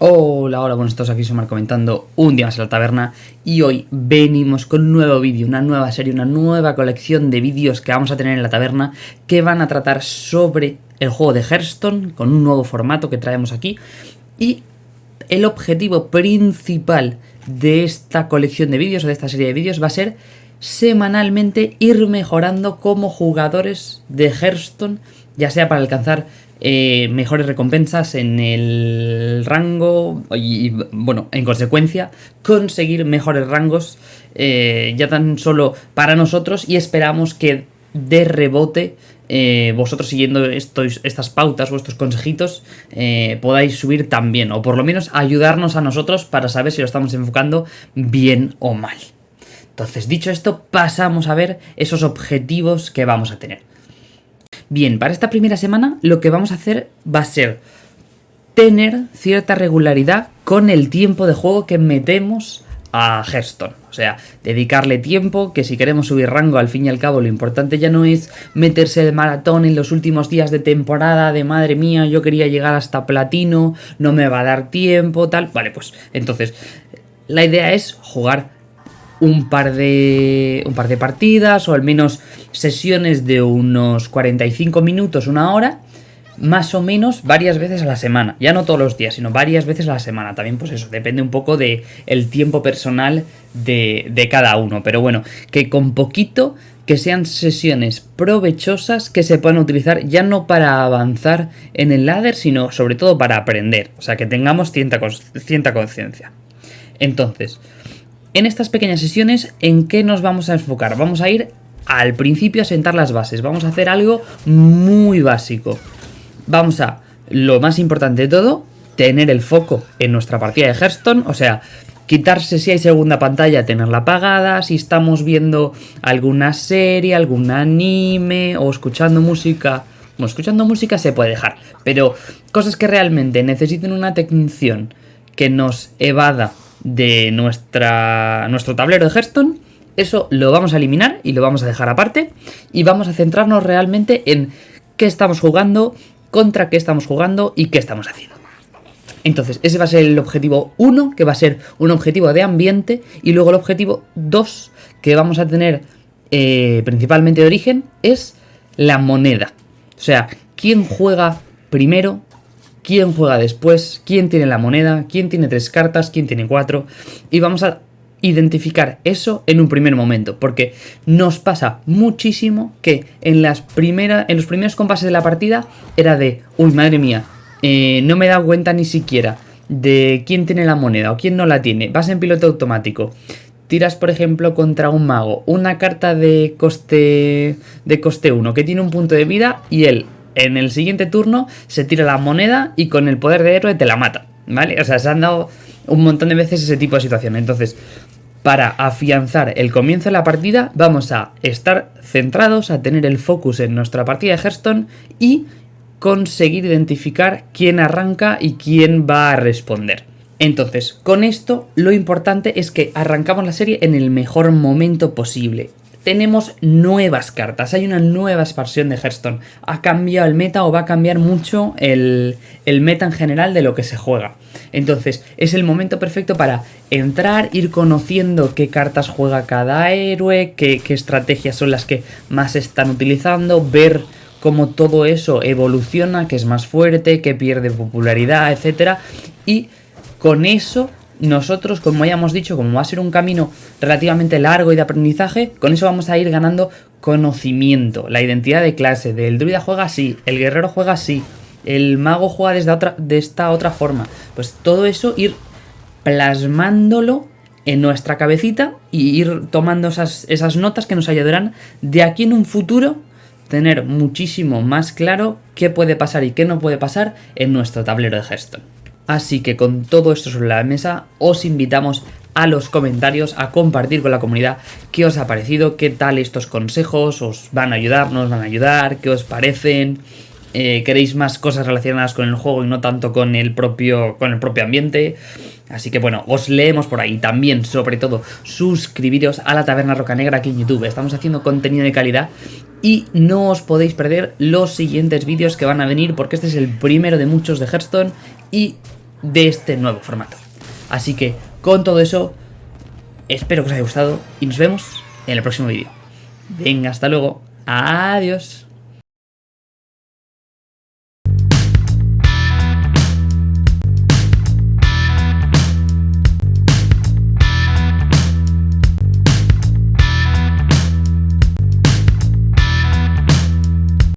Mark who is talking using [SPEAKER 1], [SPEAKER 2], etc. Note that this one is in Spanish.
[SPEAKER 1] Hola, hola, buenos todos. Aquí Somar comentando un día más en la taberna y hoy venimos con un nuevo vídeo, una nueva serie, una nueva colección de vídeos que vamos a tener en la taberna que van a tratar sobre el juego de Hearthstone con un nuevo formato que traemos aquí y el objetivo principal de esta colección de vídeos o de esta serie de vídeos va a ser semanalmente ir mejorando como jugadores de Hearthstone, ya sea para alcanzar eh, mejores recompensas en el rango y, bueno, en consecuencia, conseguir mejores rangos eh, ya tan solo para nosotros y esperamos que de rebote eh, vosotros siguiendo estos, estas pautas, vuestros consejitos, podáis subir también, o por lo menos ayudarnos a nosotros para saber si lo estamos enfocando bien o mal. Entonces, dicho esto, pasamos a ver esos objetivos que vamos a tener. Bien, para esta primera semana lo que vamos a hacer va a ser tener cierta regularidad con el tiempo de juego que metemos a Hearthstone. O sea, dedicarle tiempo, que si queremos subir rango, al fin y al cabo, lo importante ya no es meterse el maratón en los últimos días de temporada, de madre mía, yo quería llegar hasta platino, no me va a dar tiempo, tal. Vale, pues entonces, la idea es jugar un par de un par de partidas o al menos sesiones de unos 45 minutos, una hora, más o menos varias veces a la semana. Ya no todos los días, sino varias veces a la semana. También pues eso, depende un poco de el tiempo personal de, de cada uno. Pero bueno, que con poquito que sean sesiones provechosas que se puedan utilizar ya no para avanzar en el ladder, sino sobre todo para aprender. O sea, que tengamos cierta conciencia. Entonces, en estas pequeñas sesiones, ¿en qué nos vamos a enfocar? Vamos a ir al principio a sentar las bases. Vamos a hacer algo muy básico. Vamos a, lo más importante de todo, tener el foco en nuestra partida de Hearthstone. O sea, quitarse si hay segunda pantalla, tenerla apagada. Si estamos viendo alguna serie, algún anime o escuchando música... Bueno, escuchando música se puede dejar, pero cosas que realmente necesiten una atención que nos evada de nuestra, nuestro tablero de Hearthstone, eso lo vamos a eliminar y lo vamos a dejar aparte y vamos a centrarnos realmente en qué estamos jugando, contra qué estamos jugando y qué estamos haciendo. Entonces, ese va a ser el objetivo 1, que va a ser un objetivo de ambiente, y luego el objetivo 2, que vamos a tener eh, principalmente de origen, es la moneda. O sea, quién juega primero, quién juega después, quién tiene la moneda, quién tiene tres cartas, quién tiene cuatro. Y vamos a identificar eso en un primer momento, porque nos pasa muchísimo que en, las primeras, en los primeros compases de la partida era de, uy, madre mía, eh, no me he dado cuenta ni siquiera de quién tiene la moneda o quién no la tiene, vas en piloto automático. Tiras, por ejemplo, contra un mago una carta de coste de coste 1 que tiene un punto de vida y él en el siguiente turno se tira la moneda y con el poder de héroe te la mata, ¿vale? O sea, se han dado un montón de veces ese tipo de situación. Entonces, para afianzar el comienzo de la partida, vamos a estar centrados, a tener el focus en nuestra partida de Hearthstone y conseguir identificar quién arranca y quién va a responder. Entonces, con esto lo importante es que arrancamos la serie en el mejor momento posible tenemos nuevas cartas, hay una nueva expansión de Hearthstone. Ha cambiado el meta o va a cambiar mucho el, meta en general de lo que se juega. Entonces, es el momento perfecto para entrar, ir conociendo qué cartas juega cada héroe, qué, qué estrategias son las que más están utilizando, ver cómo todo eso evoluciona, que es más fuerte, que pierde popularidad, etc. Y con eso nosotros, como ya hemos dicho, como va a ser un camino relativamente largo y de aprendizaje, con eso vamos a ir ganando conocimiento, la identidad de clase, del druida juega así, el guerrero juega así, el mago juega desde otra, de esta otra forma. Pues todo eso ir plasmándolo en nuestra cabecita y ir tomando esas, esas notas que nos ayudarán de aquí en un futuro tener muchísimo más claro qué puede pasar y qué no puede pasar en nuestro tablero de Hearthstone. Así que con todo esto sobre la mesa, os invitamos a los comentarios, a compartir con la comunidad qué os ha parecido, qué tal estos consejos, os van a ayudar, no os van a ayudar, qué os parecen, eh, queréis más cosas relacionadas con el juego y no tanto con el propio, con el propio ambiente. Así que bueno, os leemos por ahí. También, sobre todo, suscribiros a la Taberna Roca Negra aquí en YouTube. Estamos haciendo contenido de calidad y no os podéis perder los siguientes vídeos que van a venir porque este es el primero de muchos de Hearthstone y de este nuevo formato. Así que con todo eso, espero que os haya gustado y nos vemos en el próximo vídeo. Venga, hasta luego. Adiós.